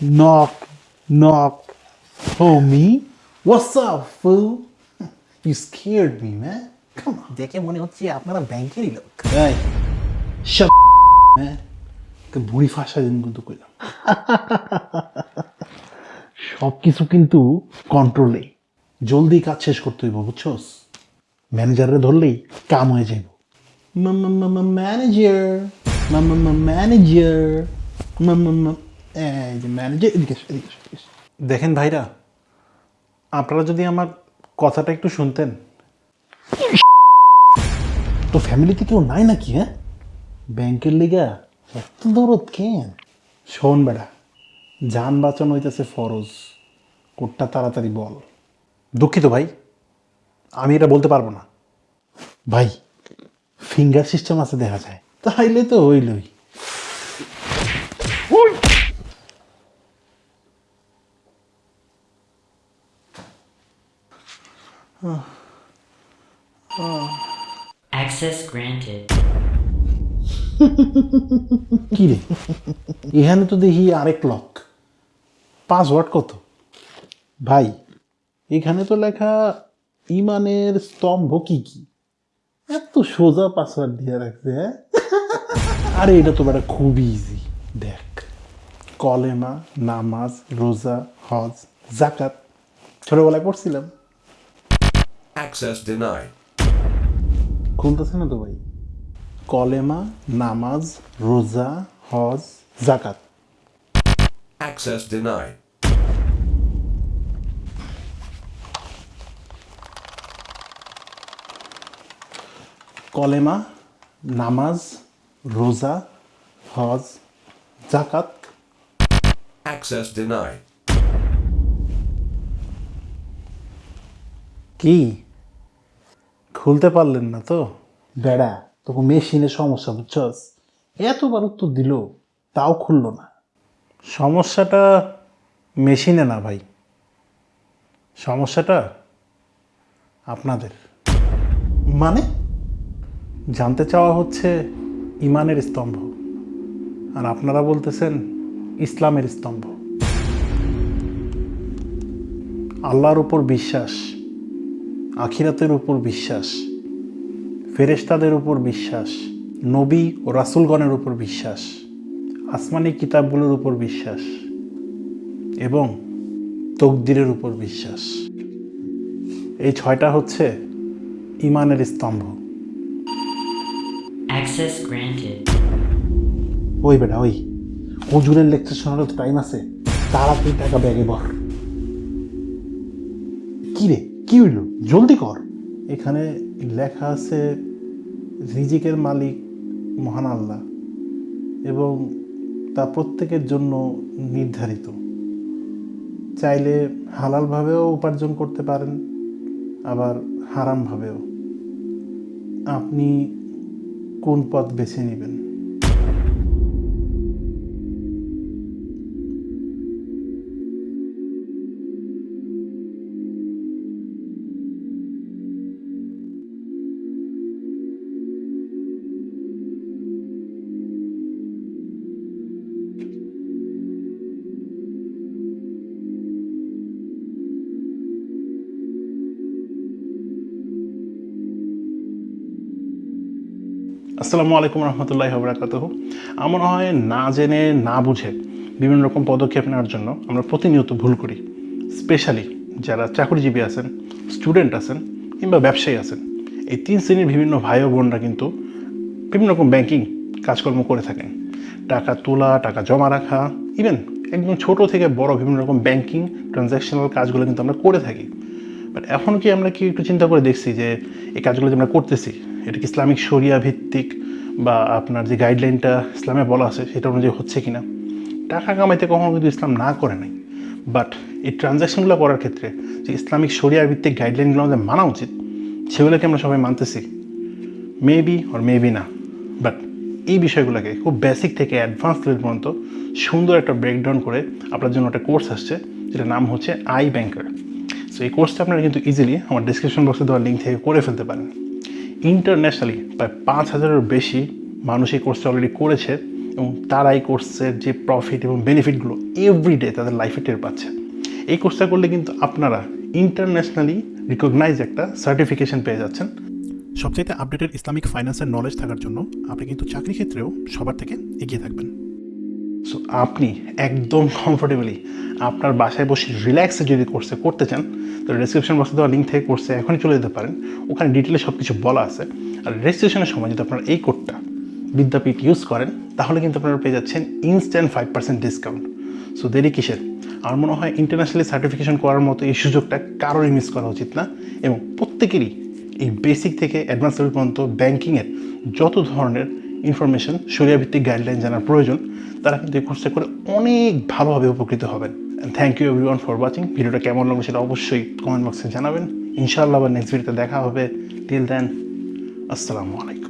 Knock, knock. Me? What's up, fool? You scared me, man. Come on. দেখে মনে হচ্ছে আপনারা ব্যাংকেরই লোক Hey, shut man. তো বুড়ি ফাঁসা দিন কিন্তু কইলাম সব কিছু কিন্তু কন্ট্রোলে জলদি কাজ শেষ করতে হইব বুঝছস ম্যানেজারে ধরলেই কাম হয়ে যাইব ম্যানেজার ম্যানেজার এই যে ম্যানেজার এদিকে এদিকে। দেখেন ভাইরা আপনারা যদি আমার কথাটা একটু শুনতেন। তো ফ্যামিলিতে কেউ নাই নাকি হ্যাঁ? ব্যাংকের লিগা? এত দরদ কেন? শোন বেড়া যান বাঁচানো হইতেছে ফরজ। কোটটা তাড়াতাড়ি বল। দুঃখিত ভাই আমি এটা বলতে পারব না। ভাই ফিঙ্গার সিস্টেম আছে দেখা যায়। তাইলে তো হইলই। Access granted. কি রে এখানে তো দেখি আরেক লক পাসওয়ার্ড কত? ভাই, এখানে তো লেখা ইমানের স্তম্ভ কি কি? এত সোজা পাসওয়ার্ড দিয়ে রাখছে হ্যাঁ? আরে, এটা তো বেটা খুবই ইজি দেখ, কলেমা, নামাজ, রোজা, হজ জাকাত ছোটবেলায় পড়ছিলাম। Access denied. খুলতেছে না তো ভাই কলেমা নামাজ রোজা হজ জাকাত Access denied. কলেমা নামাজ রোজা হজ জাকাত Access denied. কি খুলতে পারলেন না তো। বেড়া তোকে মেশিনে সমস্যা বুঝছস? এতবার উত্তর দিল তাও খুললো না। সমস্যাটা মেশিনে না ভাই। সমস্যাটা আপনাদের। মানে? জানতে চাওয়া হচ্ছে ইমানের স্তম্ভ আর আপনারা বলতেছেন ইসলামের স্তম্ভ। আল্লাহর উপর বিশ্বাস আখিরাতের উপর বিশ্বাস ফেরেশতাদের উপর বিশ্বাস নবী ও রাসুলগণের উপর বিশ্বাস আসমানি কিতাবগুলোর উপর বিশ্বাস এবং তকদিরের উপর বিশ্বাস। এই ছয়টা হচ্ছে ইমানের স্তম্ভ। ওই বেটা ওই। হুজুরের লেকচার শোনারও তো টাইম আছে। তারা তাড়াতাড়ি টাকা ব্যাগে বর কি রে? কি হইল? জলদি কর। এখানে লেখা আছে, রিজিকের মালিক মহান আল্লাহ এবং তা প্রত্যেকের জন্য নির্ধারিত। চাইলে হালালভাবেও উপার্জন করতে পারেন, আবার হারামভাবেও। আপনি কোন পথ বেছে নেবেন? আসসালামু আলাইকুম রহমতুল্লাহ বরাকাত আমার হয় না জেনে, না বুঝে বিভিন্ন রকম পদক্ষেপ নেওয়ার জন্য আমরা প্রতিনিয়ত ভুল করি। স্পেশালি যারা চাকরিজীবী আছেন স্টুডেন্ট আছেন কিংবা ব্যবসায়ী আছেন, এই তিন শ্রেণির বিভিন্ন ভাই ও বোনরা কিন্তু বিভিন্ন রকম ব্যাংকিং কাজকর্ম করে থাকেন। টাকা তোলা, টাকা জমা রাখা ইভেন একদম ছোট থেকে বড় বিভিন্ন রকম ব্যাংকিং ট্রানজ্যাকশনাল কাজগুলো কিন্তু আমরা করে থাকি। বাট এখন কি আমরা কি একটু চিন্তা করে দেখছি যে এই কাজগুলো যে আমরা করতেছি, এটা কি ইসলামিক শরিয়া ভিত্তিক বা আপনার যে গাইডলাইনটা ইসলামে বলা আছে সেটা অনুযায়ী হচ্ছে কিনা? টাকা কামাইতে কখনো কিন্তু ইসলাম না করে নাই। বাট এই ট্রানজ্যাকশনগুলো করার ক্ষেত্রে যে ইসলামিক শরিয়া ভিত্তিক গাইডলাইনগুলো আমাদের মানা উচিত, সেগুলোকে আমরা সবাই মানতেছি। মেবি অর মেবি না। বাট এই বিষয়গুলোকে খুব বেসিক থেকে অ্যাডভান্স লেভেল পর্যন্ত সুন্দর একটা ব্রেকডাউন করে আপনার জন্য একটা কোর্স আসছে, যেটার নাম হচ্ছে আই ব্যাংকার সো এই কোর্সটা আপনারা কিন্তু ইজিলি আমার ডিসক্রিপশন বক্সে দেওয়ার লিঙ্ক থেকে করে ফেলতে পারেন। ইন্টারন্যাশনালি প্রায় পাঁচ হাজারের বেশি মানুষ এই কোর্সটা অলরেডি করেছে এবং তারা এই কোর্সের যে প্রফিট এবং বেনিফিটগুলো এভরিডে তাদের লাইফে টের পাচ্ছে। এই কোর্সটা করলে কিন্তু আপনারা ইন্টারন্যাশনালি রিকগনাইজ একটা সার্টিফিকেশন পেয়ে যাচ্ছেন। সবচাইতে আপডেটেড ইসলামিক ফাইন্যান্সের নলেজ থাকার জন্য আপনি কিন্তু চাকরি ক্ষেত্রেও সবার থেকে এগিয়ে থাকবেন। সো আপনি একদম কমফোর্টেবলি আপনার বাসায় বসে রিল্যাক্সে যদি কোর্সে করতে চান তো ডিসক্রিপশন বক্সে দেওয়া লিঙ্ক থেকে কোর্সে এখনই চলে যেতে পারেন। ওখানে ডিটেলে সব কিছু বলা আছে। আর রেজিস্ট্রেশনের সময় যদি আপনার এই কোডটা বিদ্যাপীঠ ইউজ করেন, তাহলে কিন্তু আপনারা পেয়ে যাচ্ছেন instant five percent discount so দেরি কিসের? আমার মনে হয় ইন্টারন্যাশনালি সার্টিফিকেশন করার মতো এই সুযোগটা কারোরই মিস করা উচিত না। এবং প্রত্যেকেরই এই বেসিক থেকে অ্যাডভান্স লেভেল পর্যন্ত ব্যাংকিংয়ের যত ধরনের ইনফরমেশন ভিত্তিক গাইডলাইন জানার প্রয়োজন, তারা কিন্তু এই কোর্সটা করে অনেক ভালোভাবে উপকৃত হবেন। Thank you everyone for watching ভিডিওটা কেমন লাগল সেটা অবশ্যই কমেন্ট বক্সে জানাবেন। ইনশাআল্লাহ আবার নেক্সট ভিডিওতে দেখা হবে। টিল দেন আসসালামু আলাইকুম।